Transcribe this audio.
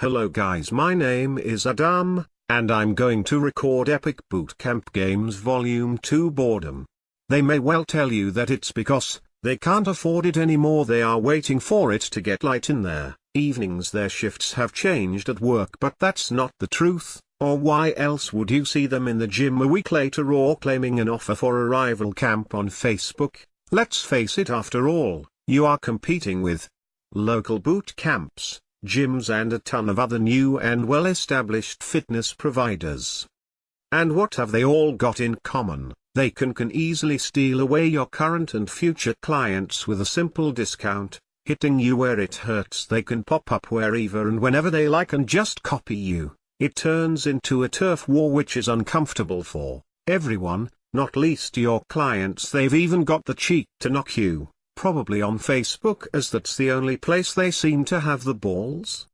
Hello guys my name is Adam, and I'm going to record Epic Bootcamp Games Volume 2 Boredom. They may well tell you that it's because, they can't afford it anymore they are waiting for it to get light in their evenings their shifts have changed at work but that's not the truth, or why else would you see them in the gym a week later or claiming an offer for a rival camp on Facebook, let's face it after all, you are competing with local boot camps, gyms and a ton of other new and well-established fitness providers. And what have they all got in common? They can can easily steal away your current and future clients with a simple discount, hitting you where it hurts they can pop up wherever and whenever they like and just copy you. It turns into a turf war which is uncomfortable for everyone, not least your clients they've even got the cheek to knock you probably on Facebook as that's the only place they seem to have the balls,